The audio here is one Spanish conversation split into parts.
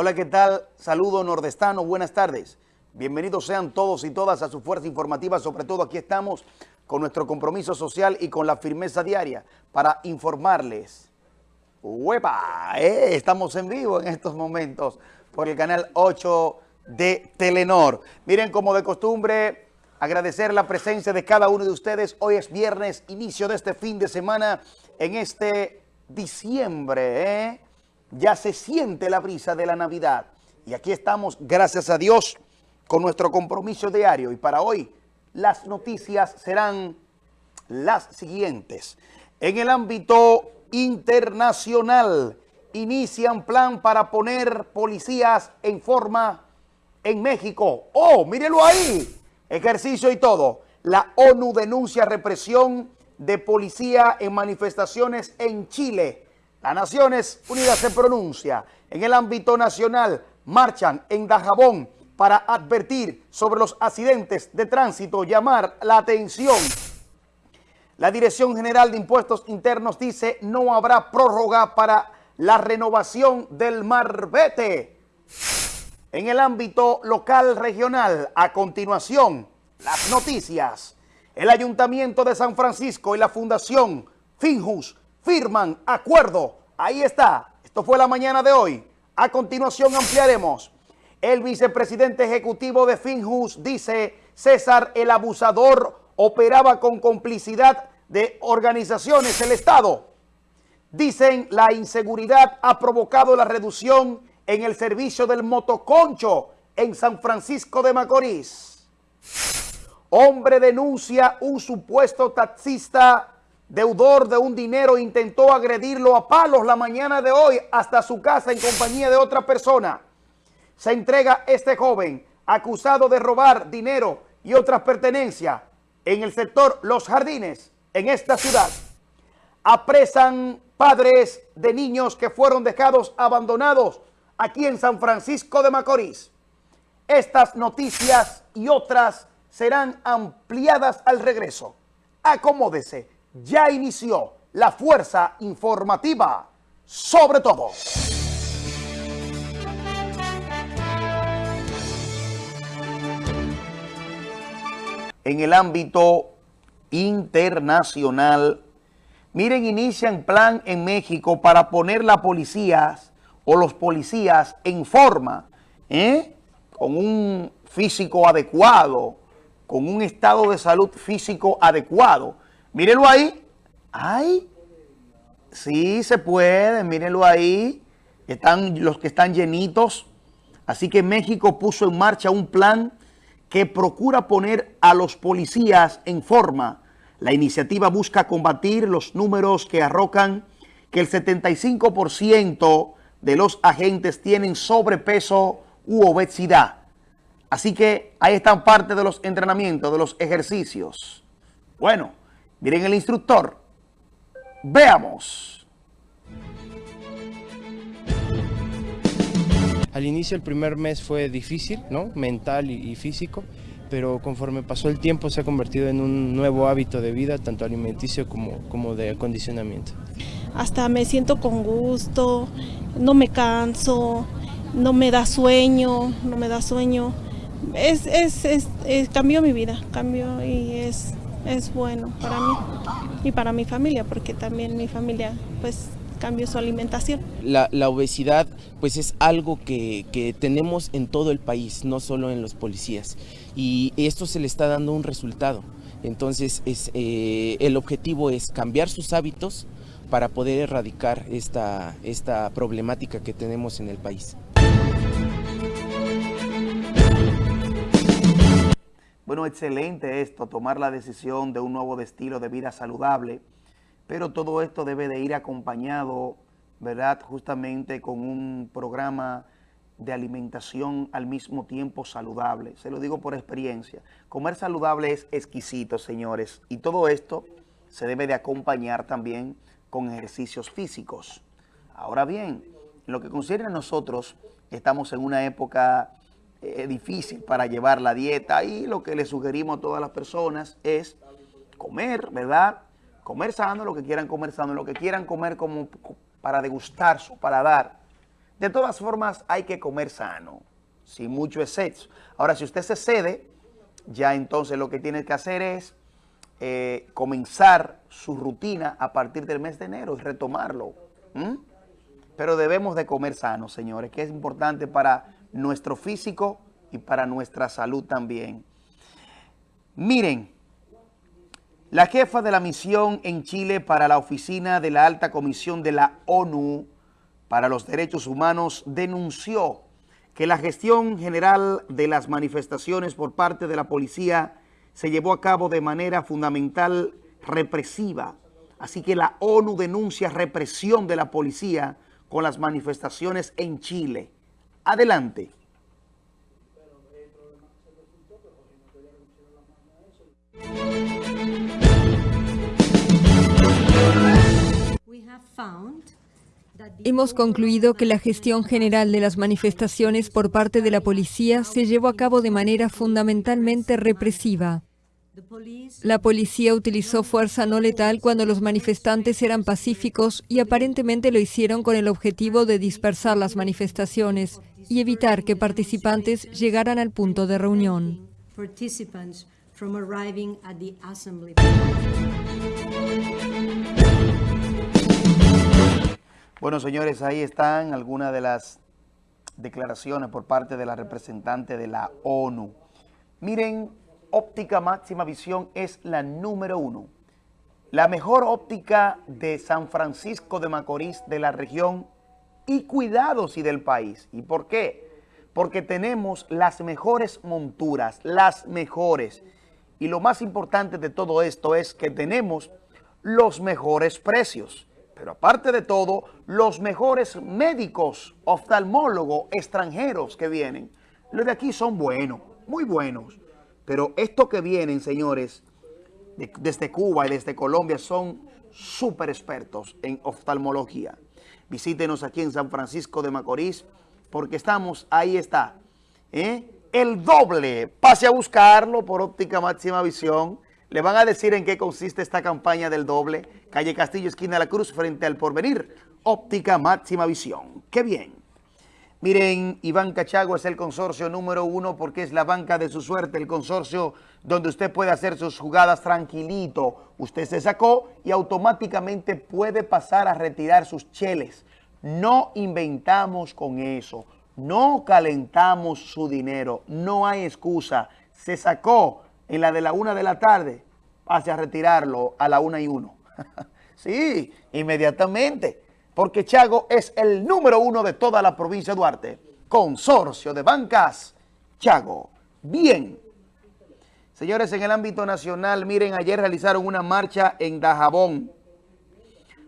Hola, ¿qué tal? Saludo nordestano, buenas tardes. Bienvenidos sean todos y todas a su fuerza informativa, sobre todo aquí estamos con nuestro compromiso social y con la firmeza diaria para informarles. ¡Huepa! ¿eh? Estamos en vivo en estos momentos por el canal 8 de Telenor. Miren, como de costumbre, agradecer la presencia de cada uno de ustedes. Hoy es viernes, inicio de este fin de semana en este diciembre, ¿eh? Ya se siente la brisa de la Navidad. Y aquí estamos, gracias a Dios, con nuestro compromiso diario. Y para hoy, las noticias serán las siguientes. En el ámbito internacional, inician plan para poner policías en forma en México. ¡Oh, mírelo ahí! Ejercicio y todo. La ONU denuncia represión de policía en manifestaciones en Chile. Las Naciones Unidas se pronuncia. En el ámbito nacional, marchan en Dajabón para advertir sobre los accidentes de tránsito, llamar la atención. La Dirección General de Impuestos Internos dice no habrá prórroga para la renovación del Marbete. En el ámbito local regional, a continuación, las noticias. El Ayuntamiento de San Francisco y la Fundación Finjus firman acuerdo. Ahí está. Esto fue la mañana de hoy. A continuación ampliaremos. El vicepresidente ejecutivo de Finjus dice, César el abusador operaba con complicidad de organizaciones del Estado. Dicen, la inseguridad ha provocado la reducción en el servicio del motoconcho en San Francisco de Macorís. Hombre denuncia un supuesto taxista deudor de un dinero intentó agredirlo a palos la mañana de hoy hasta su casa en compañía de otra persona. Se entrega este joven acusado de robar dinero y otras pertenencias en el sector Los Jardines, en esta ciudad. Apresan padres de niños que fueron dejados abandonados aquí en San Francisco de Macorís. Estas noticias y otras serán ampliadas al regreso. Acomódese, ya inició la fuerza informativa sobre todo. En el ámbito internacional, miren, inician plan en México para poner la policía o los policías en forma, ¿eh? con un físico adecuado, con un estado de salud físico adecuado. Mírenlo ahí. ¡Ay! Sí, se puede, mírenlo ahí. Están los que están llenitos. Así que México puso en marcha un plan que procura poner a los policías en forma. La iniciativa busca combatir los números que arrocan que el 75% de los agentes tienen sobrepeso u obesidad. Así que ahí están parte de los entrenamientos, de los ejercicios. Bueno, miren el instructor. Veamos. Al inicio el primer mes fue difícil, ¿no? Mental y, y físico, pero conforme pasó el tiempo se ha convertido en un nuevo hábito de vida, tanto alimenticio como, como de acondicionamiento. Hasta me siento con gusto, no me canso, no me da sueño, no me da sueño. Es, es, es, es cambió mi vida, cambió y es, es bueno para mí y para mi familia, porque también mi familia pues cambió su alimentación. La, la obesidad pues es algo que, que, tenemos en todo el país, no solo en los policías, y esto se le está dando un resultado. Entonces es, eh, el objetivo es cambiar sus hábitos para poder erradicar esta, esta problemática que tenemos en el país. Bueno, excelente esto, tomar la decisión de un nuevo estilo de vida saludable, pero todo esto debe de ir acompañado, ¿verdad? Justamente con un programa de alimentación al mismo tiempo saludable. Se lo digo por experiencia. Comer saludable es exquisito, señores, y todo esto se debe de acompañar también con ejercicios físicos. Ahora bien, en lo que concierne a nosotros, estamos en una época eh, difícil para llevar la dieta y lo que le sugerimos a todas las personas es comer, ¿verdad? Comer sano, lo que quieran comer sano, lo que quieran comer como para degustar su paladar, De todas formas, hay que comer sano, sin mucho exceso. Ahora, si usted se cede, ya entonces lo que tiene que hacer es eh, comenzar su rutina a partir del mes de enero y retomarlo. Pero debemos de comer sano, señores, que es importante para nuestro físico y para nuestra salud también. Miren, la jefa de la misión en Chile para la oficina de la Alta Comisión de la ONU para los Derechos Humanos denunció que la gestión general de las manifestaciones por parte de la policía se llevó a cabo de manera fundamental represiva. Así que la ONU denuncia represión de la policía con las manifestaciones en Chile. Adelante. Hemos concluido que la gestión general de las manifestaciones por parte de la policía se llevó a cabo de manera fundamentalmente represiva. La policía utilizó fuerza no letal cuando los manifestantes eran pacíficos y aparentemente lo hicieron con el objetivo de dispersar las manifestaciones y evitar que participantes llegaran al punto de reunión. Bueno, señores, ahí están algunas de las declaraciones por parte de la representante de la ONU. Miren, óptica máxima visión es la número uno. La mejor óptica de San Francisco de Macorís, de la región y cuidados y del país. ¿Y por qué? Porque tenemos las mejores monturas, las mejores. Y lo más importante de todo esto es que tenemos los mejores precios. Pero aparte de todo, los mejores médicos, oftalmólogos extranjeros que vienen, los de aquí son buenos, muy buenos. Pero estos que vienen, señores, desde Cuba y desde Colombia, son súper expertos en oftalmología. Visítenos aquí en San Francisco de Macorís, porque estamos, ahí está, ¿eh? el doble. Pase a buscarlo por óptica máxima visión le van a decir en qué consiste esta campaña del doble. Calle Castillo, esquina de la Cruz, frente al Porvenir. Óptica máxima visión. ¡Qué bien! Miren, Iván Cachago es el consorcio número uno porque es la banca de su suerte, el consorcio donde usted puede hacer sus jugadas tranquilito. Usted se sacó y automáticamente puede pasar a retirar sus cheles. No inventamos con eso. No calentamos su dinero. No hay excusa. Se sacó en la de la una de la tarde, pase a retirarlo a la una y uno. sí, inmediatamente, porque Chago es el número uno de toda la provincia de Duarte. Consorcio de Bancas, Chago. Bien. Señores, en el ámbito nacional, miren, ayer realizaron una marcha en Dajabón.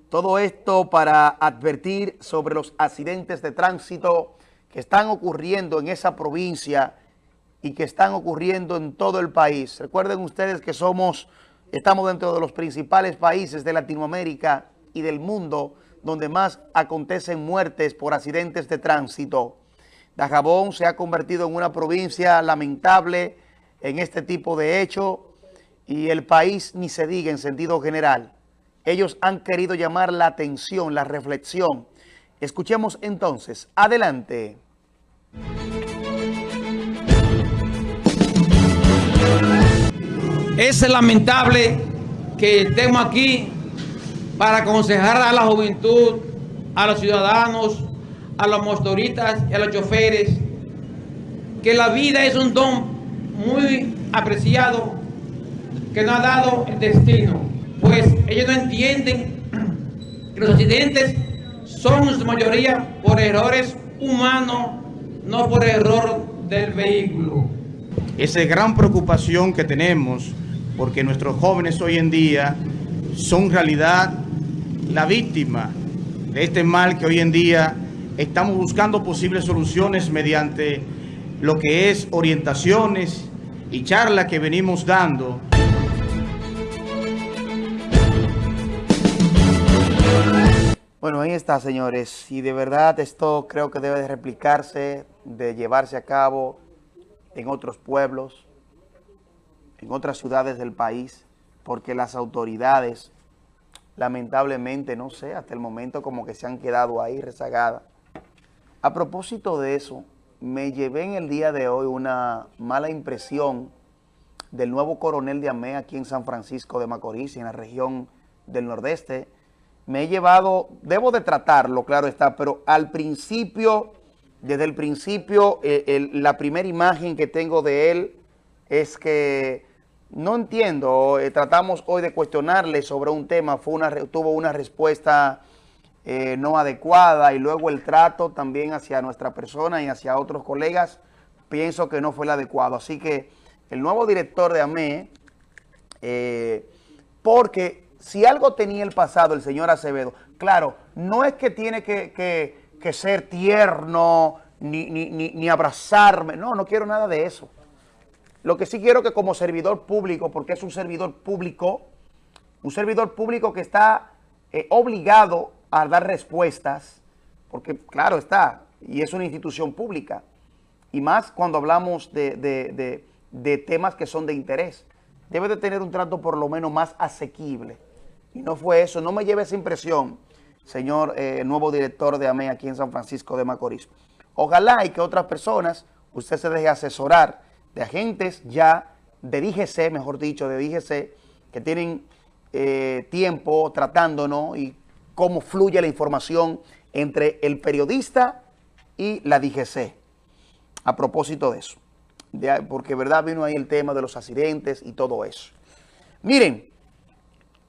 Todo esto para advertir sobre los accidentes de tránsito que están ocurriendo en esa provincia y que están ocurriendo en todo el país. Recuerden ustedes que somos, estamos dentro de los principales países de Latinoamérica y del mundo donde más acontecen muertes por accidentes de tránsito. Dajabón se ha convertido en una provincia lamentable en este tipo de hecho y el país ni se diga en sentido general. Ellos han querido llamar la atención, la reflexión. Escuchemos entonces. Adelante. Es lamentable que estemos aquí para aconsejar a la juventud, a los ciudadanos, a los motoristas y a los choferes, que la vida es un don muy apreciado que nos ha dado el destino, pues ellos no entienden que los accidentes son en su mayoría por errores humanos, no por error del vehículo. Esa gran preocupación que tenemos porque nuestros jóvenes hoy en día son realidad la víctima de este mal que hoy en día estamos buscando posibles soluciones mediante lo que es orientaciones y charlas que venimos dando. Bueno, ahí está, señores. Y de verdad esto creo que debe de replicarse, de llevarse a cabo en otros pueblos, en otras ciudades del país, porque las autoridades, lamentablemente, no sé, hasta el momento como que se han quedado ahí rezagadas. A propósito de eso, me llevé en el día de hoy una mala impresión del nuevo coronel de AME aquí en San Francisco de Macorís, en la región del Nordeste. Me he llevado, debo de tratarlo, claro está, pero al principio, desde el principio, eh, la primera imagen que tengo de él es que no entiendo, eh, tratamos hoy de cuestionarle sobre un tema, fue una, tuvo una respuesta eh, no adecuada y luego el trato también hacia nuestra persona y hacia otros colegas, pienso que no fue el adecuado. Así que el nuevo director de AME, eh, porque si algo tenía el pasado el señor Acevedo, claro, no es que tiene que, ser tierno ni, ni, ni abrazarme, no, no quiero nada de eso. Lo que sí quiero que como servidor público, porque es un servidor público, un servidor público que está eh, obligado a dar respuestas, porque claro está, y es una institución pública, y más cuando hablamos de, temas que son de interés. Debe de tener un trato por lo menos más asequible. Y no fue eso, no me lleve esa impresión, señor eh, nuevo director de AME aquí en San Francisco de Macorís. Ojalá y que otras personas, usted se deje asesorar de agentes ya de DGC, mejor dicho, de DGC, que tienen eh, tiempo tratándonos y cómo fluye la información entre el periodista y la DGC. A propósito de eso, porque verdad vino ahí el tema de los accidentes y todo eso. Miren,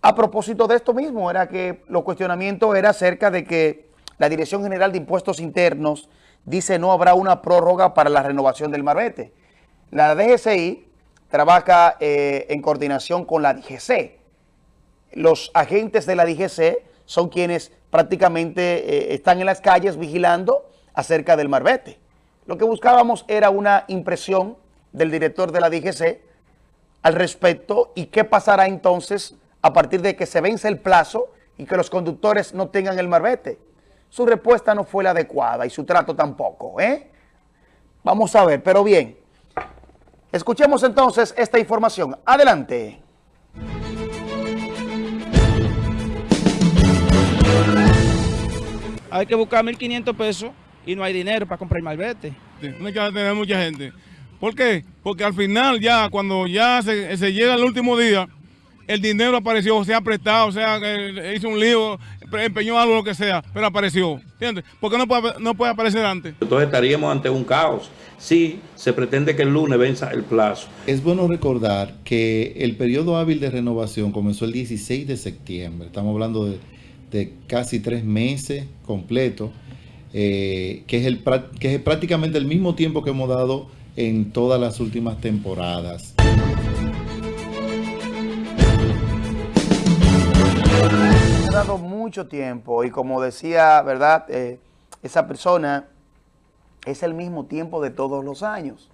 a propósito de esto mismo, era que los cuestionamientos era acerca de que la Dirección General de Impuestos Internos dice no habrá una prórroga para la renovación del marbete. La DGCI trabaja eh, en coordinación con la DGC. Los agentes de la DGC son quienes prácticamente eh, están en las calles vigilando acerca del marbete. Lo que buscábamos era una impresión del director de la DGC al respecto y qué pasará entonces a partir de que se vence el plazo y que los conductores no tengan el marbete. Su respuesta no fue la adecuada y su trato tampoco. ¿eh? Vamos a ver, pero bien. Escuchemos entonces esta información. Adelante. Hay que buscar 1.500 pesos y no hay dinero para comprar el malvete. no hay que tener mucha gente. ¿Por qué? Porque al final ya, cuando ya se, llega el último día, el dinero apareció, se ha prestado, o sea, hizo un lío, empeñó algo, lo que sea, pero apareció. ¿Entiendes? ¿Por qué no puede, no puede aparecer antes? Entonces estaríamos ante un caos si se pretende que el lunes venza el plazo. Es bueno recordar que el periodo hábil de renovación comenzó el 16 de septiembre. Estamos hablando de, casi tres meses completos, eh, que, es el, que es prácticamente el mismo tiempo que hemos dado en todas las últimas temporadas. Dado mucho tiempo y como decía, ¿verdad? Eh, esa persona es el mismo tiempo de todos los años.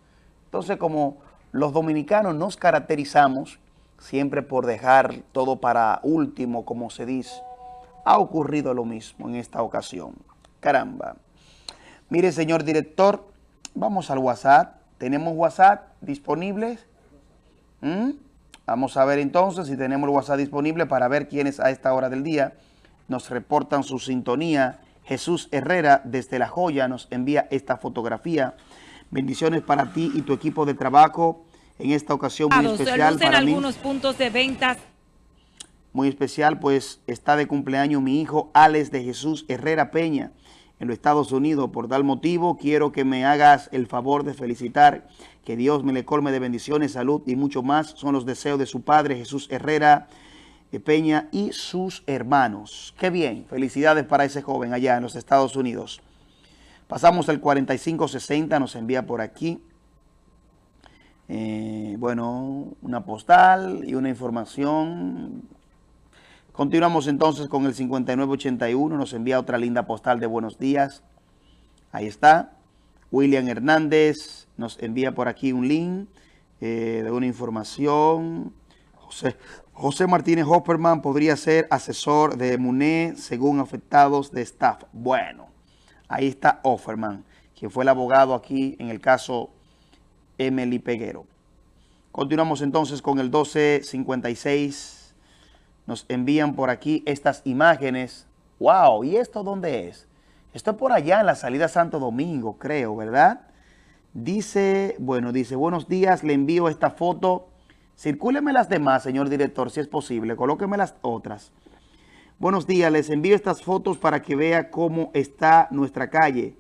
Entonces, como los dominicanos nos caracterizamos siempre por dejar todo para último, como se dice, ha ocurrido lo mismo en esta ocasión. Caramba. Mire, señor director, vamos al WhatsApp. ¿Tenemos WhatsApp disponibles? ¿Mm? Vamos a ver entonces si tenemos el WhatsApp disponible para ver quiénes a esta hora del día nos reportan su sintonía Jesús Herrera desde La Joya nos envía esta fotografía. Bendiciones para ti y tu equipo de trabajo en esta ocasión muy especial para algunos puntos de ventas. Muy especial, pues está de cumpleaños mi hijo Alex de Jesús Herrera Peña en los Estados Unidos. Por tal motivo, quiero que me hagas el favor de felicitar, que Dios me le colme de bendiciones, salud y mucho más. Son los deseos de su padre Jesús Herrera Peña y sus hermanos. Qué bien, felicidades para ese joven allá en los Estados Unidos. Pasamos al 4560, nos envía por aquí. Eh, bueno, una postal y una información. Continuamos entonces con el 5981, nos envía otra linda postal de buenos días. Ahí está. William Hernández nos envía por aquí un link eh, de una información. José, Martínez Hopperman podría ser asesor de MUNE según afectados de staff. Bueno, ahí está Hofferman, quien fue el abogado aquí en el caso Emily Peguero. Continuamos entonces con el 1256. Nos envían por aquí estas imágenes. ¡Wow! ¿Y esto dónde es? Esto es por allá en la salida Santo Domingo, creo, ¿verdad? Dice, bueno, dice, buenos días, le envío esta foto. Circúleme las demás, señor director, si es posible. Colóqueme las otras. Buenos días, les envío estas fotos para que vea cómo está nuestra calle.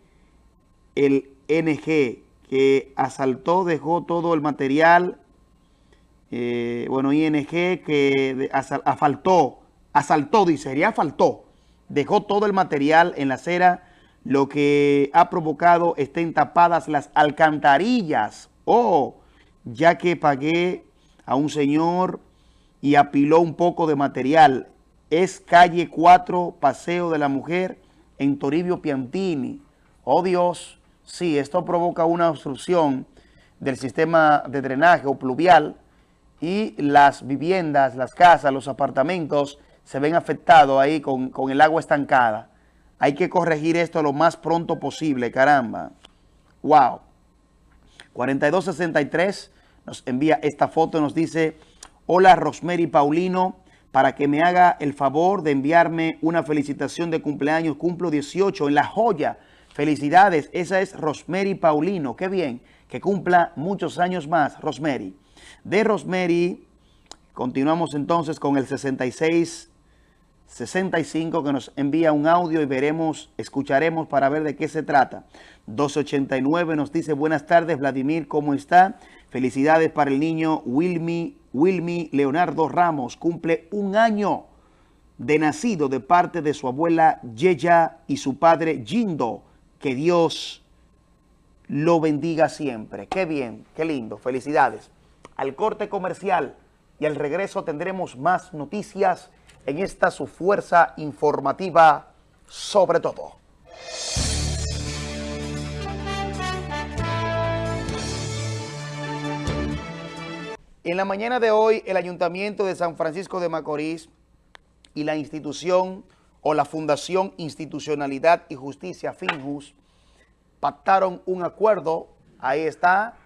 El NG que asaltó, dejó todo el material. Eh, bueno, ING que asfaltó, asaltó, dice, ya faltó. Dejó todo el material en la acera, lo que ha provocado estén tapadas las alcantarillas. Oh, ya que pagué a un señor y apiló un poco de material es calle 4, Paseo de la Mujer, en Toribio Piantini. Oh Dios, sí, esto provoca una obstrucción del sistema de drenaje o pluvial y las viviendas, las casas, los apartamentos se ven afectados ahí con, con el agua estancada. Hay que corregir esto lo más pronto posible, caramba. Wow. 4263 nos envía esta foto, nos dice, hola Rosemary Paulino, para que me haga el favor de enviarme una felicitación de cumpleaños. Cumplo 18 en La Joya. Felicidades. Esa es Rosemary Paulino. Qué bien. Que cumpla muchos años más, Rosemary. De Rosemary, continuamos entonces con el 66 65 que nos envía un audio y veremos, escucharemos para ver de qué se trata. 289 nos dice, buenas tardes Vladimir, ¿cómo está? Felicidades para el niño Wilmy Wilmy Leonardo Ramos cumple un año de nacido de parte de su abuela Yeya y su padre Jindo. Que Dios lo bendiga siempre. Qué bien, qué lindo. Felicidades. Al corte comercial y al regreso tendremos más noticias en esta su fuerza informativa sobre todo. En la mañana de hoy, el Ayuntamiento de San Francisco de Macorís y la institución o la Fundación Institucionalidad y Justicia FINJUS pactaron un acuerdo. Ahí está.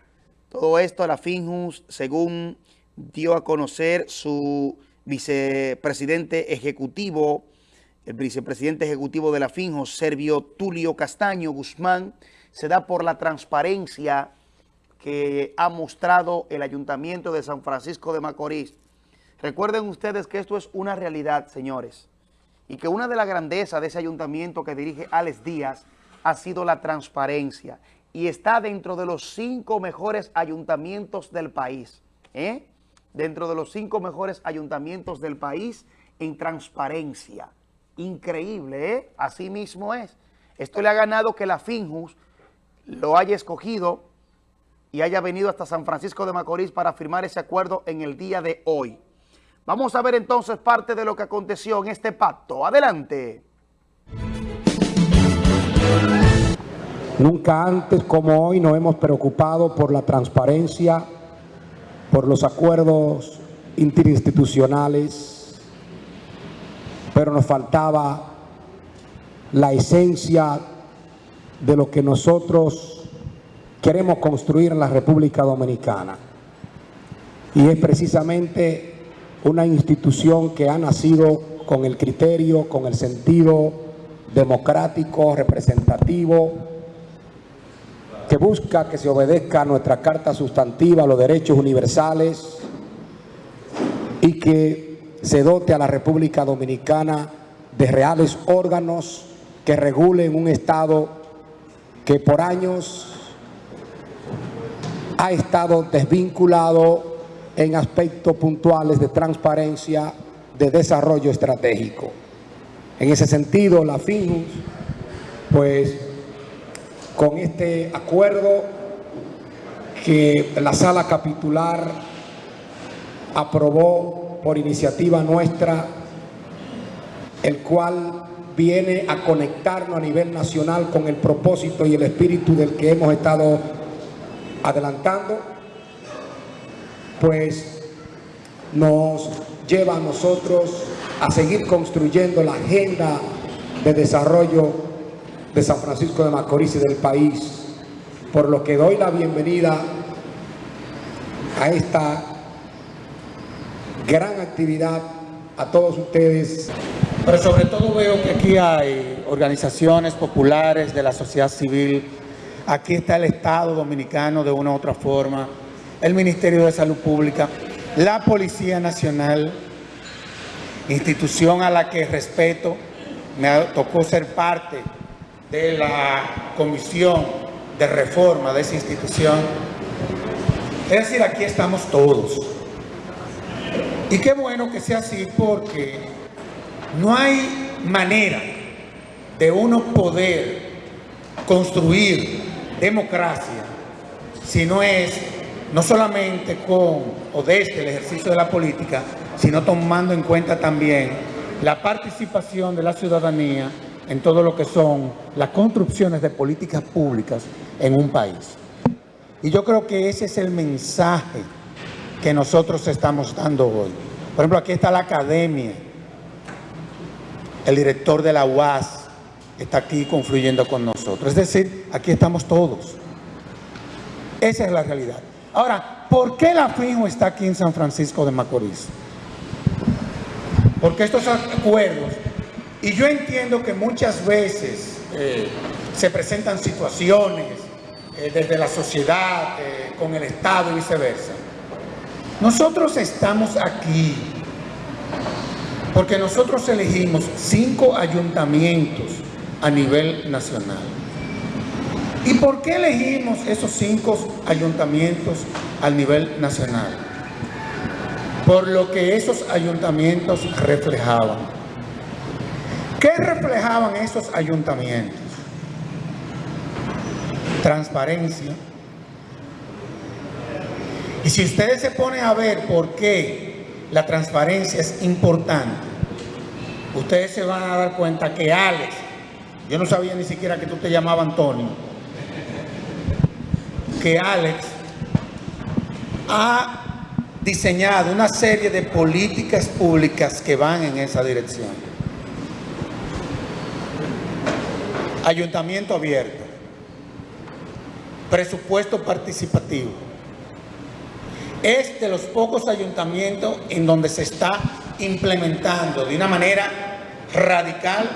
Todo esto, la FINJUS, según dio a conocer su vicepresidente ejecutivo, el vicepresidente ejecutivo de la FINJUS, Servio Tulio Castaño Guzmán, se da por la transparencia que ha mostrado el Ayuntamiento de San Francisco de Macorís. Recuerden ustedes que esto es una realidad, señores, y que una de las grandezas de ese ayuntamiento que dirige Alex Díaz ha sido la transparencia y está dentro de los cinco mejores ayuntamientos del país, ¿eh? dentro de los cinco mejores ayuntamientos del país en transparencia. Increíble, ¿eh? Así mismo es. Esto le ha ganado que la Finjus lo haya escogido y haya venido hasta San Francisco de Macorís para firmar ese acuerdo en el día de hoy. Vamos a ver entonces parte de lo que aconteció en este pacto. Adelante. Nunca antes como hoy nos hemos preocupado por la transparencia, por los acuerdos interinstitucionales, pero nos faltaba la esencia de lo que nosotros queremos construir en la República Dominicana. Y es precisamente una institución que ha nacido con el criterio, con el sentido democrático, representativo, que busca que se obedezca a nuestra Carta Sustantiva, los derechos universales, y que se dote a la República Dominicana de reales órganos que regulen un Estado que por años ha estado desvinculado en aspectos puntuales de transparencia, de desarrollo estratégico. En ese sentido, la FINUS, pues con este acuerdo que la sala capitular aprobó por iniciativa nuestra, el cual viene a conectarnos a nivel nacional con el propósito y el espíritu del que hemos estado adelantando, pues nos lleva a nosotros a seguir construyendo la agenda de desarrollo de San Francisco de Macorís y del país, por lo que doy la bienvenida a esta gran actividad a todos ustedes. Pero sobre todo veo que aquí hay organizaciones populares de la sociedad civil, aquí está el Estado Dominicano de una u otra forma, el Ministerio de Salud Pública, la Policía Nacional, institución a la que respeto, me tocó ser parte de la comisión de reforma de esa institución. Es decir, aquí estamos todos. Y qué bueno que sea así porque no hay manera de uno poder construir democracia si no es no solamente con o desde el ejercicio de la política, sino tomando en cuenta también la participación de la ciudadanía en todo lo que son las construcciones de políticas públicas en un país. Y yo creo que ese es el mensaje que nosotros estamos dando hoy. Por ejemplo, aquí está la academia, el director de la UAS está aquí confluyendo con nosotros. Es decir, aquí estamos todos. Esa es la realidad. Ahora, ¿por qué la FIJO está aquí en San Francisco de Macorís? Porque estos acuerdos, y yo entiendo que muchas veces eh, se presentan situaciones eh, desde la sociedad, eh, con el Estado y viceversa. Nosotros estamos aquí porque nosotros elegimos cinco ayuntamientos a nivel nacional. ¿Y por qué elegimos esos cinco ayuntamientos a nivel nacional? Por lo que esos ayuntamientos reflejaban. ¿Qué reflejaban esos ayuntamientos? Transparencia. Y si ustedes se ponen a ver por qué la transparencia es importante, ustedes se van a dar cuenta que Alex, yo no sabía ni siquiera que tú te llamabas Antonio, que Alex ha diseñado una serie de políticas públicas que van en esa dirección. Ayuntamiento abierto, presupuesto participativo. Es de los pocos ayuntamientos en donde se está implementando de una manera radical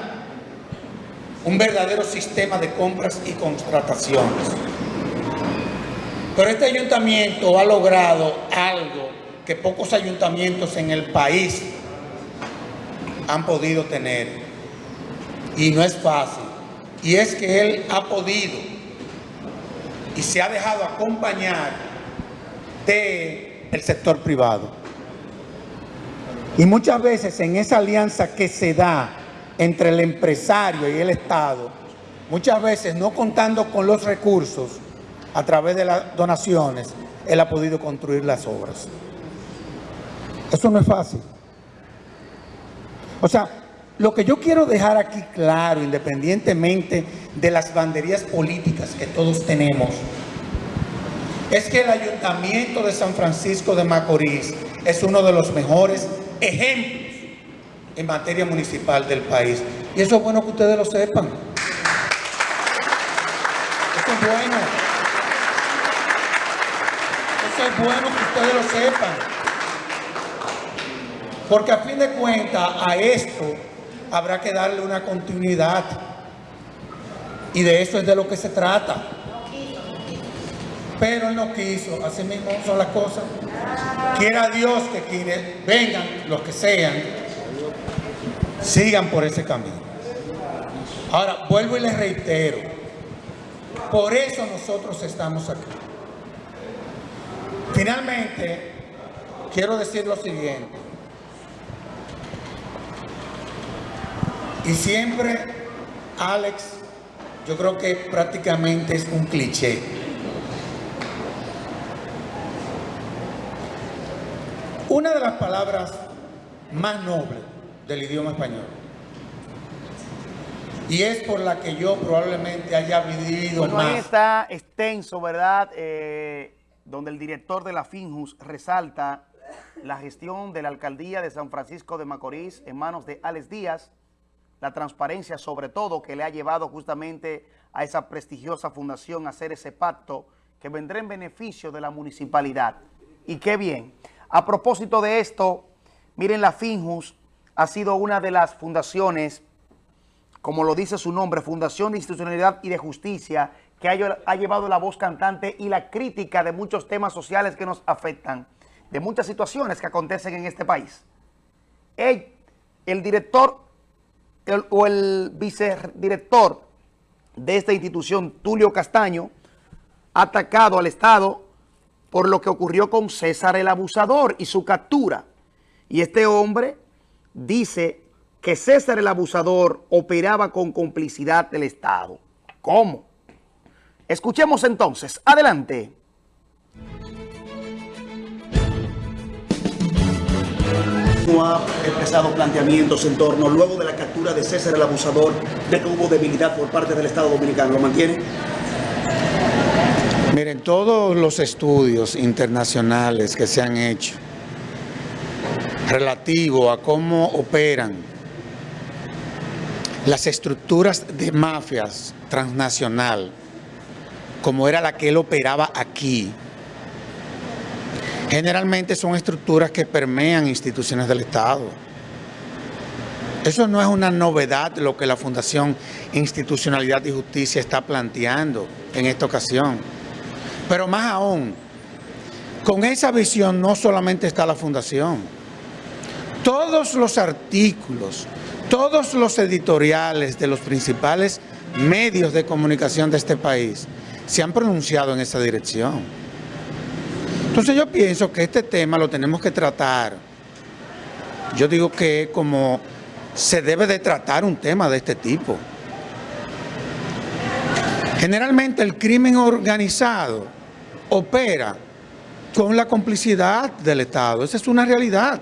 un verdadero sistema de compras y contrataciones. Pero este ayuntamiento ha logrado algo que pocos ayuntamientos en el país han podido tener. Y no es fácil. Y es que él ha podido y se ha dejado acompañar del sector privado. Y muchas veces en esa alianza que se da entre el empresario y el Estado, muchas veces no contando con los recursos, a través de las donaciones, él ha podido construir las obras. Eso no es fácil. O sea, lo que yo quiero dejar aquí claro, independientemente de las banderías políticas que todos tenemos, es que el Ayuntamiento de San Francisco de Macorís es uno de los mejores ejemplos en materia municipal del país. Y eso es bueno que ustedes lo sepan. Eso es bueno es bueno que ustedes lo sepan. Porque a fin de cuentas a esto habrá que darle una continuidad. Y de eso es de lo que se trata. Pero él no quiso, así mismo son las cosas. Quiera Dios que quienes vengan, los que sean, sigan por ese camino. Ahora, vuelvo y les reitero, por eso nosotros estamos aquí. Finalmente, quiero decir lo siguiente. Y siempre, Alex, yo creo que prácticamente es un cliché. Una de las palabras más nobles del idioma español. Y es por la que yo probablemente haya vivido bueno, más. Ahí está extenso, ¿verdad? Eh, donde el director de la FINJUS resalta la gestión de la alcaldía de San Francisco de Macorís en manos de Alex Díaz, la transparencia sobre todo que le ha llevado justamente a esa prestigiosa fundación a hacer ese pacto que vendrá en beneficio de la municipalidad. Y qué bien. A propósito de esto, miren la FINJUS ha sido una de las fundaciones, como lo dice su nombre, Fundación de Institucionalidad y de Justicia, que ha, ha llevado la voz cantante y la crítica de muchos temas sociales que nos afectan, de muchas situaciones que acontecen en este país. El, el director el, o el vicedirector de esta institución, Tulio Castaño, atacado al Estado por lo que ocurrió con César el Abusador y su captura. Y este hombre dice que César el Abusador operaba con complicidad del Estado. ¿Cómo? Escuchemos entonces. Adelante. Ha expresado planteamientos en torno, luego de la captura de César el Abusador, de que hubo debilidad por parte del Estado Dominicano. ¿Lo mantiene? Miren, todos los estudios internacionales que se han hecho relativo a cómo operan las estructuras de mafias transnacional, como era la que él operaba aquí, generalmente son estructuras que permean instituciones del Estado. Eso no es una novedad lo que la Fundación Institucionalidad y Justicia está planteando en esta ocasión. Pero más aún, con esa visión no solamente está la Fundación. Todos los artículos, todos los editoriales de los principales medios de comunicación de este país se han pronunciado en esa dirección. Entonces yo pienso que este tema lo tenemos que tratar. Yo digo que como se debe de tratar un tema de este tipo. Generalmente el crimen organizado opera con la complicidad del Estado. Esa es una realidad.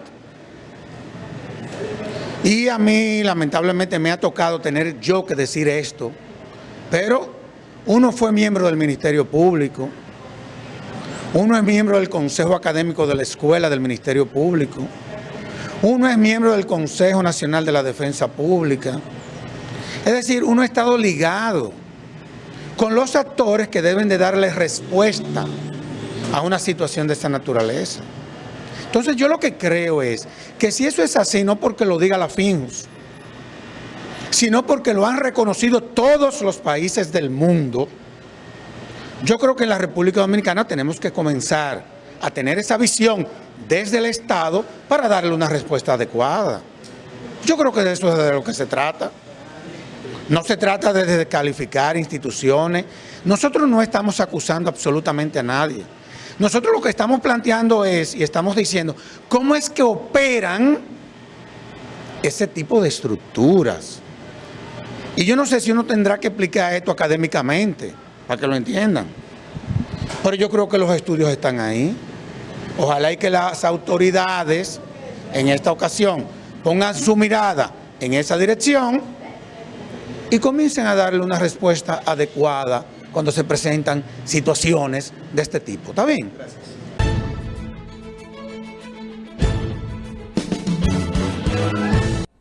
Y a mí lamentablemente me ha tocado tener yo que decir esto, pero uno fue miembro del Ministerio Público, uno es miembro del Consejo Académico de la Escuela del Ministerio Público. Uno es miembro del Consejo Nacional de la Defensa Pública. Es decir, uno ha estado ligado con los actores que deben de darle respuesta a una situación de esta naturaleza. Entonces yo lo que creo es que si eso es así, no porque lo diga la FINJUS, sino porque lo han reconocido todos los países del mundo, yo creo que en la República Dominicana tenemos que comenzar a tener esa visión desde el Estado para darle una respuesta adecuada. Yo creo que de eso es de lo que se trata. No se trata de descalificar instituciones. Nosotros no estamos acusando absolutamente a nadie. Nosotros lo que estamos planteando es, y estamos diciendo, cómo es que operan ese tipo de estructuras. Y yo no sé si uno tendrá que explicar esto académicamente para que lo entiendan. Pero yo creo que los estudios están ahí. Ojalá y que las autoridades en esta ocasión pongan su mirada en esa dirección y comiencen a darle una respuesta adecuada cuando se presentan situaciones de este tipo. ¿Está bien? Gracias.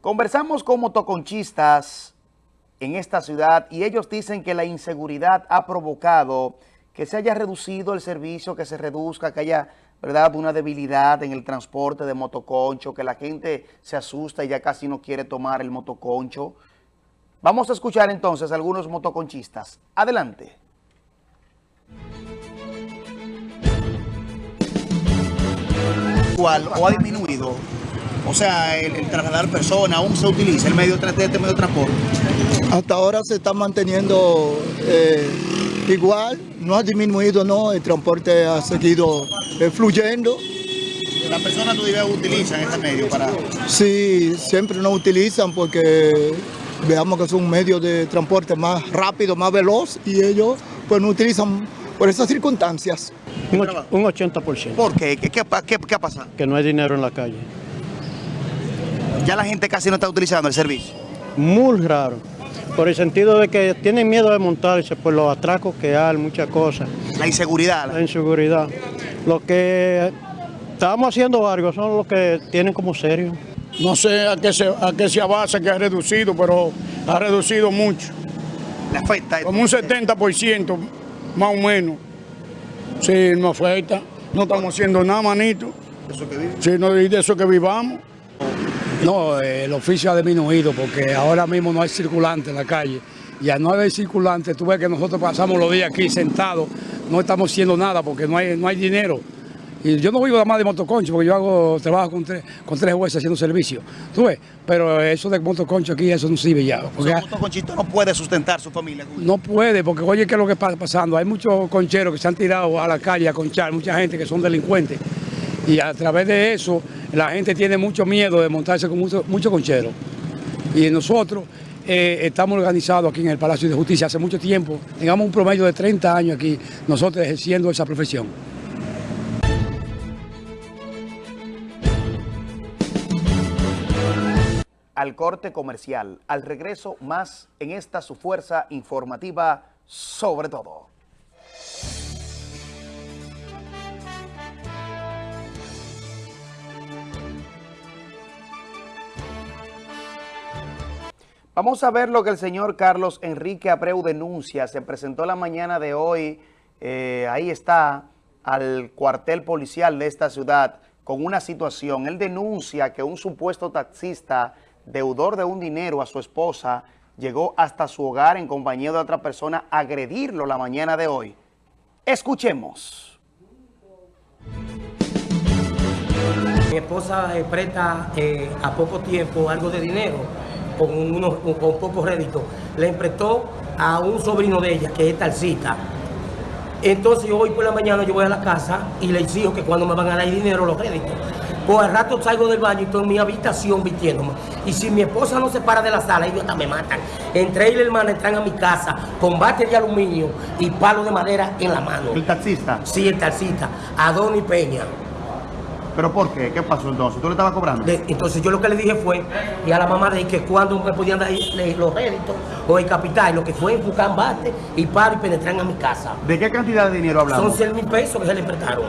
Conversamos con motoconchistas en esta ciudad y ellos dicen que la inseguridad ha provocado que se haya reducido el servicio, que se reduzca, que haya ¿verdad? una debilidad en el transporte de motoconcho, que la gente se asusta y ya casi no quiere tomar el motoconcho. Vamos a escuchar entonces a algunos motoconchistas. Adelante. ¿Cuál o ha disminuido o sea, el, trasladar personas, aún se utiliza el medio, este medio de transporte. Hasta ahora se está manteniendo eh, igual, no ha disminuido, no, el transporte ha seguido eh, fluyendo. ¿Las personas todavía utilizan este medio para...? Sí, siempre no utilizan porque veamos que es un medio de transporte más rápido, más veloz y ellos pues no utilizan por esas circunstancias. Un, 80%. ¿Por qué? ¿Qué, qué, qué, qué ha pasado? Que no hay dinero en la calle. Ya la gente casi no está utilizando el servicio. Muy raro. Por el sentido de que tienen miedo de montarse por los atracos que hay, muchas cosas. La inseguridad. La inseguridad. Lo que estamos haciendo algo son los que tienen como serio. No sé a qué se, a qué se basa que ha reducido, pero ha reducido mucho. ¿Le afecta? Como un 70% más o menos. Sí, no afecta. No estamos haciendo nada, manito. ¿De eso que vive? Sí, no, de eso que vivamos. No, eh, el oficio ha disminuido porque ahora mismo no hay circulante en la calle. Y al no haber circulante, tú ves que nosotros pasamos los días aquí sentados, no estamos haciendo nada porque no hay, no hay dinero. Y yo no vivo nada más de motoconcho porque yo hago trabajo con tres, con tres jueces haciendo servicio. Tú ves, pero eso de motoconcho aquí, eso no sirve ya. Porque O sea, motoconchito no puede sustentar su familia. no puede, porque oye, ¿qué es lo que está pasando? Hay muchos concheros que se han tirado a la calle a conchar, mucha gente que son delincuentes. Y a través de eso, la gente tiene mucho miedo de montarse con muchos mucho concheros. Y nosotros eh, estamos organizados aquí en el Palacio de Justicia hace mucho tiempo. Tengamos un promedio de 30 años aquí, nosotros ejerciendo esa profesión. Al corte comercial, al regreso más en esta su fuerza informativa sobre todo. Vamos a ver lo que el señor Carlos Enrique Abreu denuncia. Se presentó la mañana de hoy, eh, ahí está, al cuartel policial de esta ciudad con una situación. Él denuncia que un supuesto taxista, deudor de un dinero a su esposa, llegó hasta su hogar en compañía de otra persona a agredirlo la mañana de hoy. Escuchemos. Mi esposa eh, presta eh, a poco tiempo algo de dinero con, unos, con, con poco rédito. Le prestó a un sobrino de ella, que es Talcita. Entonces yo hoy por la mañana yo voy a la casa y le exijo que cuando me van a dar dinero los réditos. Pues al rato salgo del baño y estoy en mi habitación vistiéndome. Y si mi esposa no se para de la sala, ellos hasta me matan. Entre él y la hermana entran a mi casa con bate de aluminio y palo de madera en la mano. ¿El taxista? Sí, el taxista. Adoni Peña. ¿Pero por qué? ¿Qué pasó entonces? ¿Tú le estabas cobrando? De- entonces yo lo que le dije fue, y a la mamá de que cuando me podían dar los réditos o el capital, lo que fue buscar bate y paro y penetrar a mi casa. ¿De qué cantidad de dinero hablamos? Son 100 mil pesos que se le prestaron.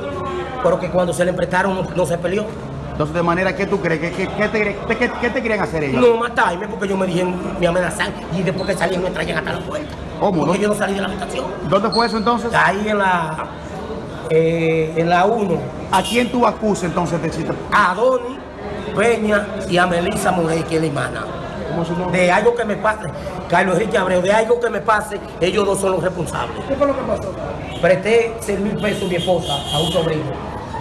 Pero que cuando se le prestaron no, no se peleó. Entonces, ¿de manera que tú crees? ¿Qué, qué, qué te, qué- qué- qué te querían hacer ellos? No matarme porque yo me dije, me amenazaron y después que salí me traían hasta la puerta. ¿Cómo? Porque ¿Dónde- yo no salí de la habitación. ¿Dónde fue eso entonces? Ahí en la eh, en la 1. ¿A quién tú acusas entonces de cita? A Doni Peña y a Melissa Morey, que es la hermana. De algo que me pase, Carlos Enrique Abreu, de algo que me pase, ellos dos son los responsables. ¿Qué fue lo que pasó? Presté 100 mil pesos mi esposa, a un sobrino,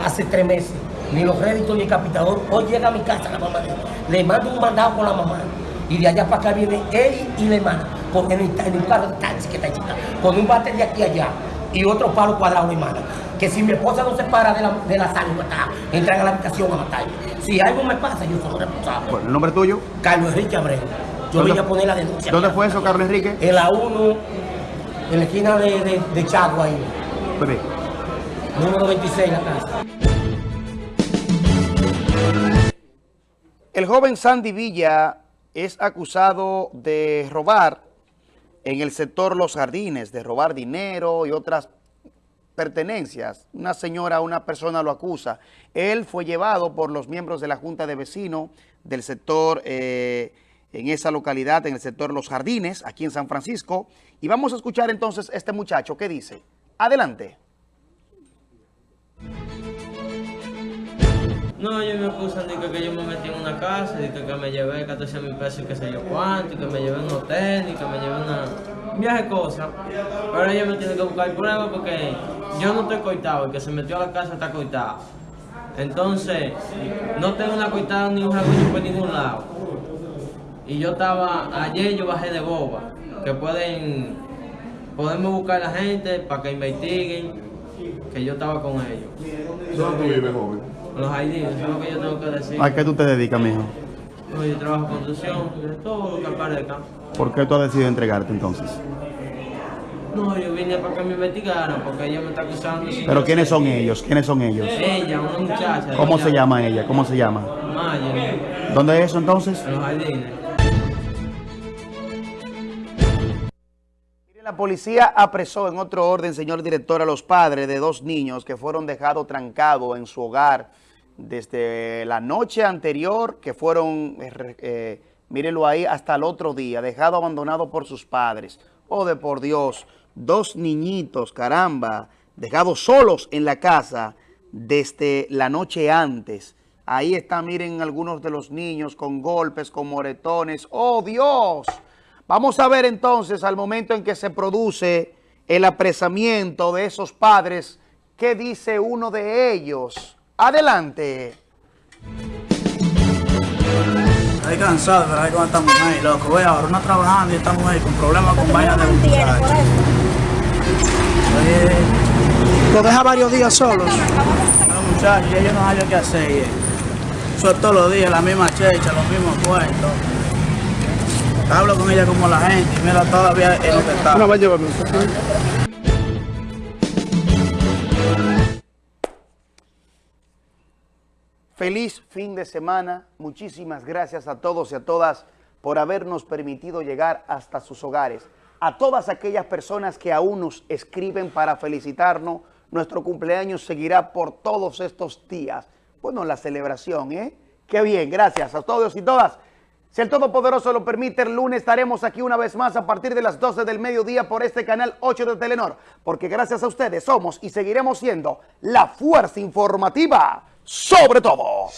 hace tres meses. Ni los réditos ni el capitador. Hoy llega a mi casa la mamá. Le mando un mandado con la mamá. Y de allá para acá viene él y la hermana. Porque en el, en el carro de taxi que está chica. Con un bate de aquí a allá. Y otro palo cuadrado la hermana. Que si mi esposa no se para de la, de la sala y matar, entran a la habitación a matarme. Si algo me pasa, yo soy responsable. Bueno, ¿El nombre tuyo? Carlos Enrique Abreu. Yo ¿Dónde- vine a poner la denuncia. ¿Dónde fue eso, Carlos Enrique? En la 1, en la esquina de, de, de Chagua ahí. Bebé. Número 26 la casa. El joven Sandy Villa es acusado de robar en el sector Los Jardines, de robar dinero y otras pertenencias. Una señora, una persona lo acusa. Él fue llevado por los miembros de la Junta de Vecinos del sector, eh, en esa localidad, en el sector Los Jardines, aquí en San Francisco. Y vamos a escuchar entonces este muchacho que dice. Adelante. No, ellos me acusan de que, yo me metí en una casa, de que, me llevé 14 mil pesos y qué sé yo cuánto, y que me llevé unos tenis, que me llevé una... un viaje cosas. Pero ellos me tienen que buscar pruebas porque yo no estoy coitado, el que se metió a la casa está coitado. Entonces, no tengo una coitada ni un rasguño por ningún lado. Y yo estaba, ayer yo bajé de boba, que pueden, podemos buscar a la gente para que investiguen, que yo estaba con ellos. ¿Dónde tú vives, joven? Los ID, eso es lo que yo tengo que decir. ¿A qué tú te dedicas, mijo? No, yo trabajo en construcción, de todo lo que aparezca. ¿Por qué tú has decidido entregarte entonces? No, yo vine para que me investigaran, porque ella me está acusando. ¿Pero quiénes son ellos? ¿Quiénes son ellos? Ella, una muchacha. ¿Cómo se llama ella? ¿Cómo se llama? Maya, ¿Dónde es eso entonces? en los jardines. La policía apresó en otro orden, señor director, a los padres de dos niños que fueron dejados trancados en su hogar desde la noche anterior, que fueron, eh, eh, ahí, hasta el otro día, dejado abandonado por sus padres. Oh, de por Dios, dos niñitos, caramba, dejados solos en la casa desde la noche antes. Ahí está, miren, algunos de los niños con golpes, con moretones. ¡Oh, Dios! Vamos a ver entonces, al momento en que se produce el apresamiento de esos padres, ¿qué dice uno de ellos? Adelante. Estoy cansado, pero ahí con esta mujer, loco. Voy ahora una trabajando y esta mujer con problemas con vaina de muchachos. Lo deja varios días solos. No, muchachos, yo no hallo qué hacer. eh. Eso es todos los días, la misma checha, los mismos cuentos. Hablo con ella como la gente, y mira, todavía en lo que está. No, va a llevarme. Feliz fin de semana. Muchísimas gracias a todos y a todas por habernos permitido llegar hasta sus hogares. A todas aquellas personas que aún nos escriben para felicitarnos, nuestro cumpleaños seguirá por todos estos días. Bueno, la celebración, ¿eh? Qué bien, gracias a todos y todas. Si el Todopoderoso lo permite, el lunes estaremos aquí una vez más a partir de las 12 del mediodía por este canal 8 de Telenor, porque gracias a ustedes somos y seguiremos siendo la fuerza informativa sobre todo.